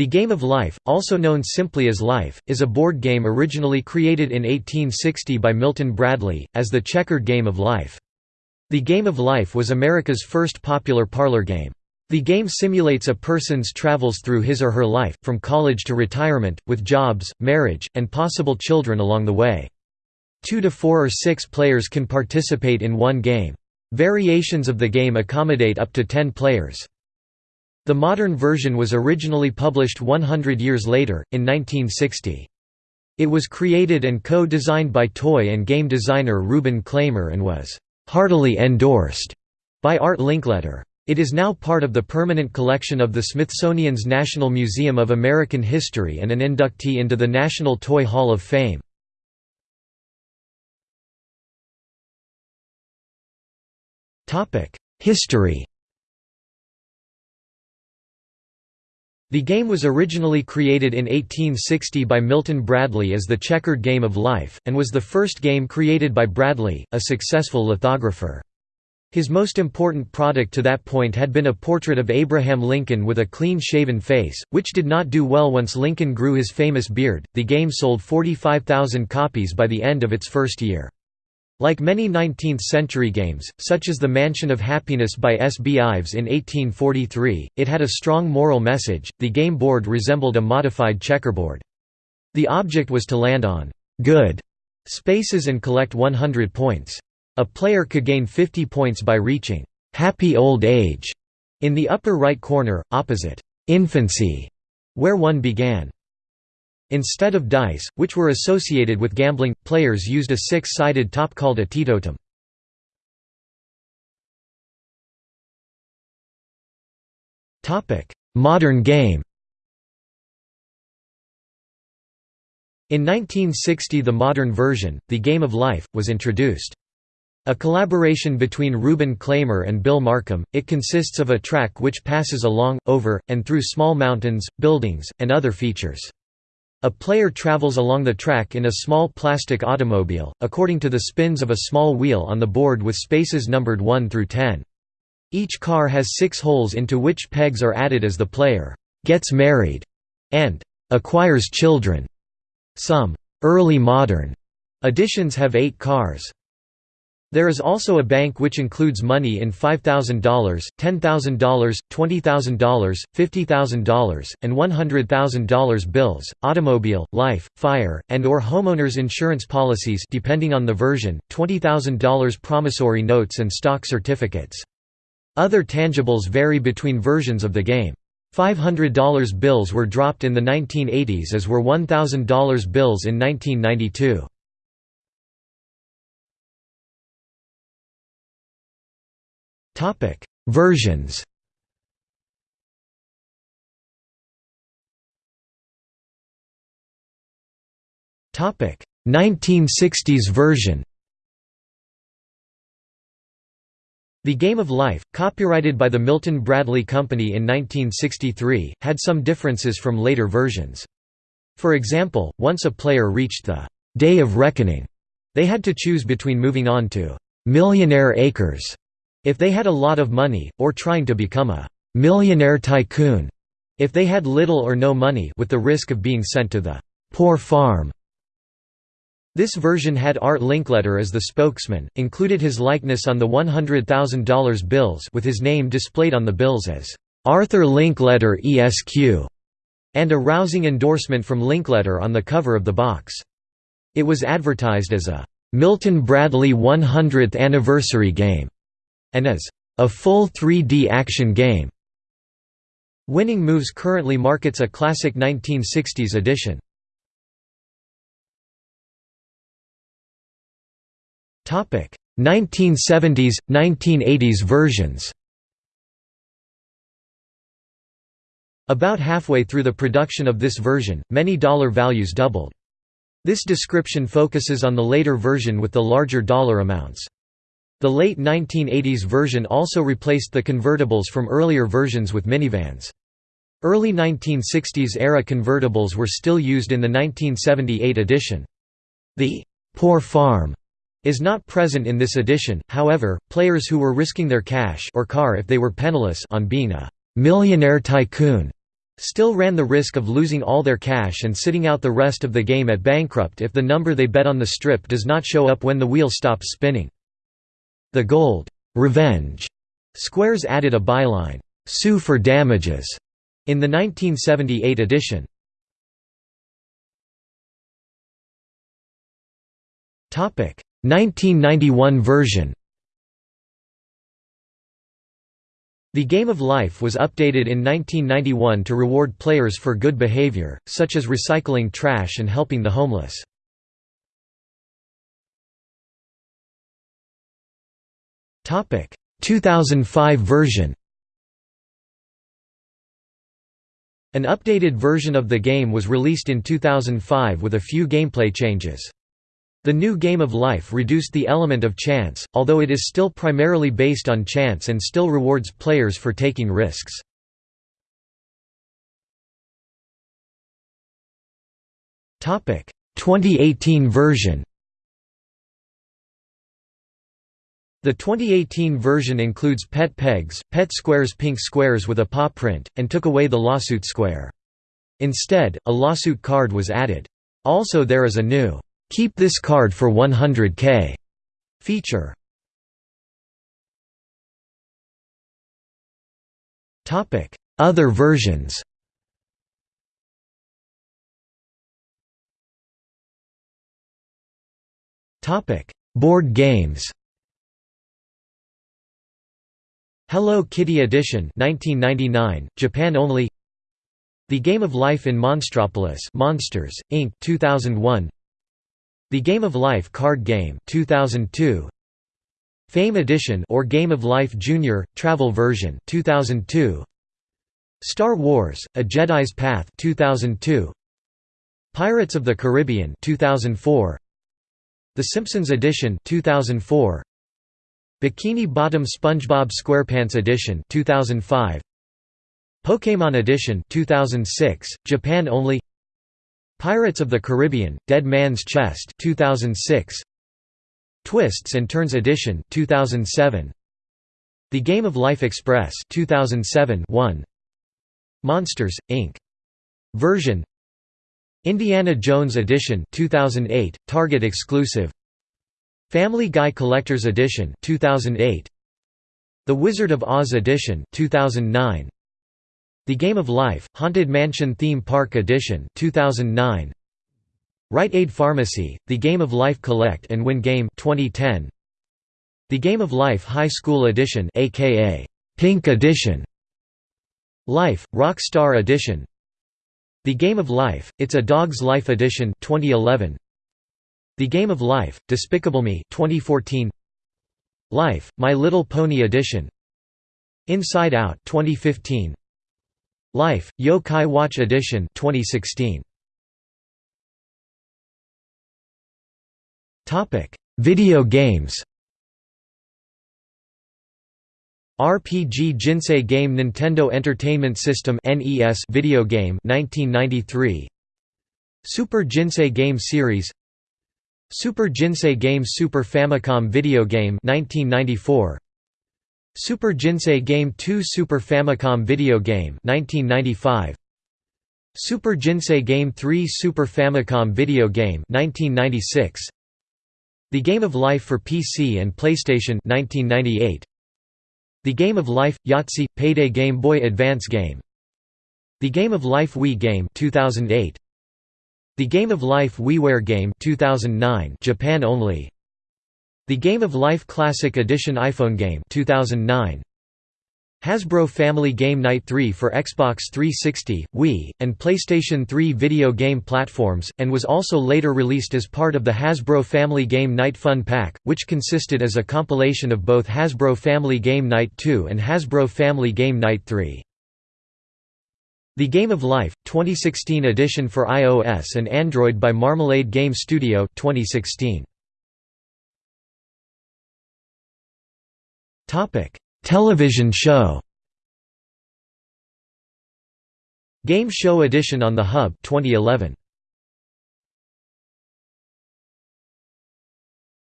The Game of Life, also known simply as Life, is a board game originally created in 1860 by Milton Bradley, as the checkered game of life. The Game of Life was America's first popular parlor game. The game simulates a person's travels through his or her life, from college to retirement, with jobs, marriage, and possible children along the way. Two to four or six players can participate in one game. Variations of the game accommodate up to ten players. The modern version was originally published 100 years later, in 1960. It was created and co-designed by toy and game designer Reuben Klamer and was «heartily endorsed» by Art Linkletter. It is now part of the permanent collection of the Smithsonian's National Museum of American History and an inductee into the National Toy Hall of Fame. History The game was originally created in 1860 by Milton Bradley as the checkered game of life, and was the first game created by Bradley, a successful lithographer. His most important product to that point had been a portrait of Abraham Lincoln with a clean-shaven face, which did not do well once Lincoln grew his famous beard. The game sold 45,000 copies by the end of its first year. Like many 19th-century games, such as The Mansion of Happiness by S. B. Ives in 1843, it had a strong moral message. The game board resembled a modified checkerboard. The object was to land on good spaces and collect 100 points. A player could gain 50 points by reaching happy old age in the upper right corner, opposite infancy, where one began. Instead of dice, which were associated with gambling, players used a six-sided top called a teetotum. Modern game In 1960 the modern version, The Game of Life, was introduced. A collaboration between Reuben Klamer and Bill Markham, it consists of a track which passes along, over, and through small mountains, buildings, and other features. A player travels along the track in a small plastic automobile, according to the spins of a small wheel on the board with spaces numbered 1 through 10. Each car has six holes into which pegs are added as the player «gets married» and «acquires children». Some «early modern» editions have eight cars. There is also a bank which includes money in $5,000, $10,000, $20,000, $50,000, and $100,000 bills, automobile, life, fire, and or homeowners insurance policies depending on the version, $20,000 promissory notes and stock certificates. Other tangibles vary between versions of the game. $500 bills were dropped in the 1980s as were $1,000 bills in 1992. Topic: Versions. Topic: 1960s version. The Game of Life, copyrighted by the Milton Bradley Company in 1963, had some differences from later versions. For example, once a player reached the «Day of Reckoning», they had to choose between moving on to «Millionaire Acres» If they had a lot of money, or trying to become a «millionaire tycoon» if they had little or no money with the risk of being sent to the «poor farm». This version had Art Linkletter as the spokesman, included his likeness on the $100,000 bills with his name displayed on the bills as «Arthur Linkletter ESQ» and a rousing endorsement from Linkletter on the cover of the box. It was advertised as a «Milton Bradley 100th anniversary game» and as a full 3D action game. Winning Moves currently markets a classic 1960s edition. Topic: 1970s, 1980s versions. About halfway through the production of this version, many dollar values doubled. This description focuses on the later version with the larger dollar amounts. The late 1980s version also replaced the convertibles from earlier versions with minivans. Early 1960s-era convertibles were still used in the 1978 edition. The «poor farm» is not present in this edition, however, players who were risking their cash or car if they were penniless on being a «millionaire tycoon» still ran the risk of losing all their cash and sitting out the rest of the game at bankrupt if the number they bet on the strip does not show up when the wheel stops spinning. The Gold Revenge squares added a byline, "'Sue for damages' in the 1978 edition. Topic 1991 version The Game of Life was updated in 1991 to reward players for good behavior, such as recycling trash and helping the homeless. 2005 version An updated version of the game was released in 2005 with a few gameplay changes. The new Game of Life reduced the element of chance, although it is still primarily based on chance and still rewards players for taking risks. Topic 2018 version. The 2018 version includes pet pegs, pet squares pink squares with a paw print, and took away the lawsuit square. Instead, a lawsuit card was added. Also there is a new Keep this card for 100k feature. Other versions. Board games. Hello Kitty Edition 1999, Japan only. The Game of Life in Monstropolis Monsters, Inc. 2001 the Game of Life card game 2002 Fame Edition or Game of Life Junior Travel version 2002 Star Wars: A Jedi's Path 2002 Pirates of the Caribbean 2004 The Simpsons Edition 2004 Bikini Bottom SpongeBob SquarePants Edition 2005 Pokémon Edition 2006 Japan only. Pirates of the Caribbean: Dead Man's Chest 2006 Twists and Turns Edition 2007 The Game of Life Express 2007 1 Monsters Inc. Version. Indiana Jones Edition 2008 Target exclusive Family Guy Collector's Edition 2008 The Wizard of Oz Edition 2009 the Game of Life, Haunted Mansion Theme Park Edition 2009. Rite Aid Pharmacy, The Game of Life Collect and Win Game 2010. The Game of Life High School Edition aka Pink Edition. Life, Rockstar Edition. The Game of Life, It's a Dog's Life Edition 2011. The Game of Life, Despicable Me 2014. Life, My Little Pony Edition. Inside Out 2015. Life, Yokai Watch Edition 2016. Topic: Video games. RPG Jinsei Game Nintendo Entertainment System NES video game 1993 Super Jinsei Game Series Super Jinsei Game Super Famicom video game 1994 Super Jinsei Game 2 Super Famicom Video Game 1995 Super Jinsei Game 3 Super Famicom Video Game 1996 The Game of Life for PC and PlayStation 1998 The Game of Life Yahtzee Payday Game Boy Advance Game. The Game of Life Wii Game 2008 The Game of Life WiiWare Game 2009 Japan only the Game of Life Classic Edition iPhone game 2009. Hasbro Family Game Night 3 for Xbox 360, Wii, and PlayStation 3 video game platforms, and was also later released as part of the Hasbro Family Game Night Fun Pack, which consisted as a compilation of both Hasbro Family Game Night 2 and Hasbro Family Game Night 3. The Game of Life, 2016 edition for iOS and Android by Marmalade Game Studio 2016. Topic: Television show. Game Show Edition on the Hub 2011.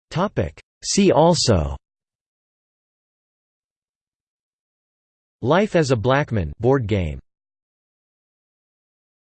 Topic: See also Life as a Blackman board game